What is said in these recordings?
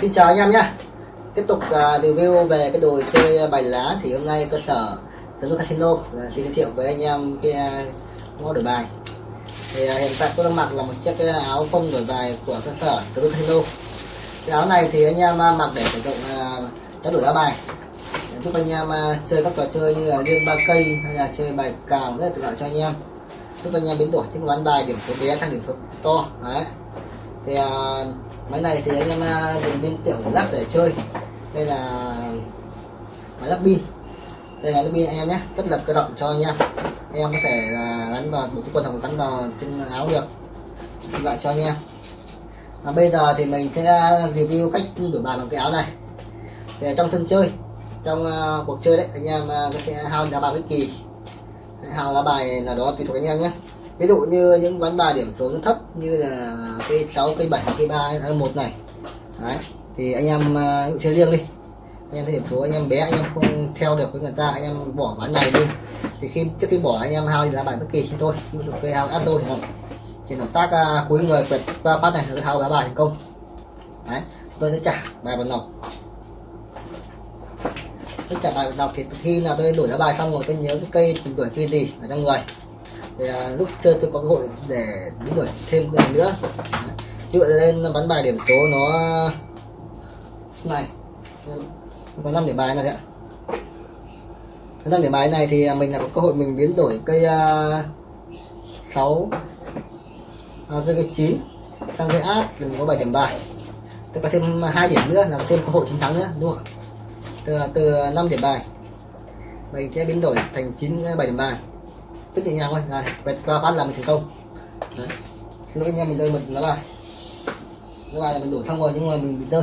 xin chào anh em nhé. Tiếp tục uh, review về cái đồ chơi bài lá thì hôm nay cơ sở tấn casino uh, xin giới thiệu với anh em cái uh, mẫu đổi bài. Thì uh, hiện tại tôi đang mặc là một chiếc cái áo phông đổi bài của cơ sở tấn casino. Cái áo này thì anh em uh, mặc để sử dụng uh, đổi lá bài. Giúp anh em uh, chơi các trò chơi như là liên ba cây hay là chơi bài cào rất là tiện lợi cho anh em. Giúp anh em biến đổi những ván bài điểm số bé sang điểm số to đấy. Thì uh, máy này thì anh em à, dùng pin tiểu để lắp để chơi. Đây là máy lắp pin. Đây là lắp pin anh em nhé. Rất là cơ động cho anh em. Anh em có thể là gắn vào một cái quần hoặc gắn vào trên áo được. Lại cho anh em. Và bây giờ thì mình sẽ à, review cách đổi bàn bằng cái áo này. Để trong sân chơi trong uh, cuộc chơi đấy anh em uh, có sẽ hao đá bài bất kỳ hao đá bài nào đó tùy thuộc anh em nhé ví dụ như những ván bài điểm số nó thấp như là cây 6 cây 7 cây 3 hay một này. Đấy thì anh em uh, chơi liêng đi. Anh em thấy điểm số anh em bé anh em không theo được với người ta anh em bỏ ván này đi. Thì khi trước khi bỏ anh em hao thì lá bài bất kỳ thôi ví dụ cây hao áp đôi chẳng thì động tác uh, cuối người quẹt qua phát này tôi hao lá bài thành công. Đấy tôi sẽ trả bài vào nòng tôi trả bài vào nòng thì khi nào tôi đổi lá bài xong rồi tôi nhớ cái cây đổi cây gì ở trong người thì à, lúc chơi tôi có cơ hội để đánh đổi thêm lần nữa. Như vậy lên bắn bài điểm số nó này có 5 điểm bài này ạ. Cái 5 điểm bài này thì mình là có cơ hội mình biến đổi cây à, uh, 6 à, cây, cây 9 sang cây át thì mình có 7 điểm bài. Tôi có thêm hai điểm nữa là thêm cơ hội chiến thắng nữa đúng không từ từ 5 điểm bài mình sẽ biến đổi thành 9 7 điểm bài tức nhẹ nhàng thôi này về ba phát là mình thành công. Đấy. Lúc lỗi anh em mình rơi một lá bài. Lá bài là mình đổ xong rồi, nhưng mà mình bị rơi.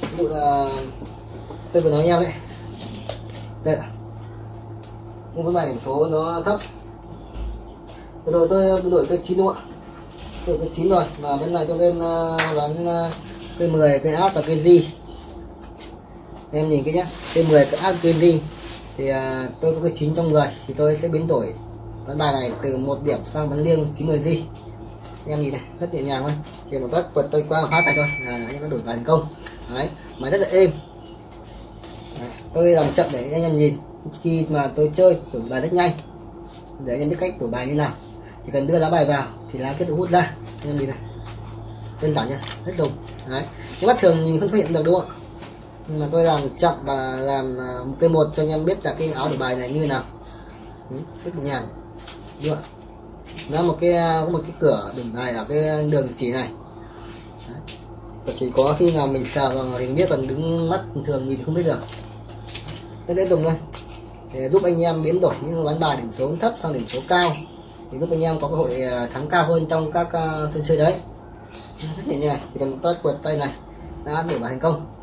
Ví dụ là tôi vừa nói anh em đấy. Đây nhưng cái bài điểm số nó thấp. Vừa rồi tôi đổi cây chín đúng không ạ? Đổi cây chín rồi, và bên này tôi lên bán cây 10 cây áp và cây di em nhìn cái nhá cây 10 cây áp cây di thì à, tôi có cái chín trong người thì tôi sẽ biến đổi ván bài này từ một điểm sang ván liêng 90 di em nhìn này rất nhẹ nhàng thôi. Chỉ một tác quật tay qua phát này thôi. Là anh em đã đổi bài thành công. Đấy mà rất là êm. Đấy. tôi làm chậm để anh em nhìn. Khi mà tôi chơi đổi bài rất nhanh. Để anh em biết cách đổi bài như nào. Chỉ cần đưa lá bài vào thì lá kết hút ra. Anh em nhìn này. Đơn giản nha rất đúng đấy nếu mắt thường nhìn không phát hiện được đúng không nhưng mà tôi làm chậm và làm à, một cái một cho anh em biết là cái áo đổi bài này như nào. Ừ, rất nhẹ nhàng. Đúng không nó một cái à, có một cái cửa đổi bài ở cái đường chỉ này. Đấy. chỉ có khi nào mình sờ vào hình biết còn đứng mắt thường nhìn không biết được. Cái đấy dùng thôi để giúp anh em biến đổi những ván bài điểm số thấp sang điểm số cao. Thì giúp anh em có cơ hội à, thắng cao hơn trong các sân chơi đấy. Rất nhẹ nhàng. Chỉ cần tắt quật tay này đã đổi bài thành công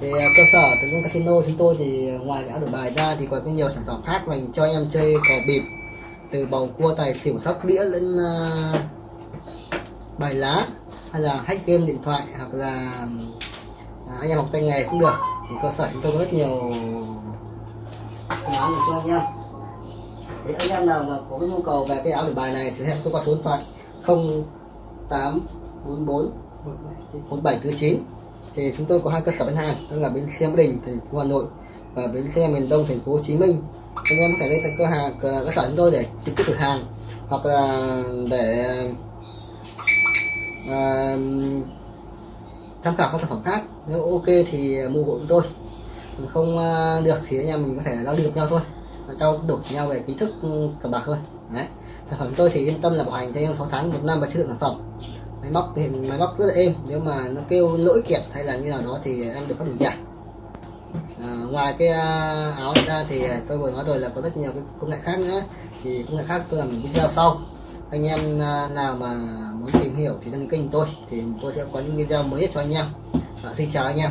thì à, cơ sở tấn công casino chúng tôi thì à, ngoài cái áo đổi bài ra thì còn có nhiều sản phẩm khác dành cho em chơi cờ bịp. Từ bầu cua tài xỉu sóc đĩa đến uh, bài lá hay là hack game điện thoại hoặc là uh, anh em học tay nghề cũng được. Thì cơ sở chúng tôi có rất nhiều phương án cho anh em. Thì anh em nào mà có cái nhu cầu về cái áo đổi bài này thì hẹn tôi qua số điện thoại 0844 1749 thì chúng tôi có hai cơ sở bán hàng đó là bến xe Mỹ Đình thành phố Hà Nội và bến xe miền Đông thành phố Hồ Chí Minh. Anh em có thể lên cơ hàng cơ sở chúng tôi để trực tiếp thử hàng hoặc là để à, tham khảo các sản phẩm khác. Nếu ok thì mua hộ chúng tôi. Không à, được thì anh em mình có thể giao lưu được nhau thôi. Trao đổi nhau về kiến thức cờ bạc thôi. Đấy. Sản phẩm tôi thì yên tâm là bảo hành cho em 6 tháng một năm và chất lượng sản phẩm máy móc thì máy móc rất là êm. Nếu mà nó kêu lỗi kẹt hay là như nào đó thì em được có đủ giải à, ngoài cái à, áo ra thì tôi vừa nói rồi là có rất nhiều cái công nghệ khác nữa. Thì công nghệ khác tôi làm video sau. Anh em à, nào mà muốn tìm hiểu thì đăng ký kênh tôi. Thì tôi sẽ có những video mới nhất cho anh em. À, xin chào anh em.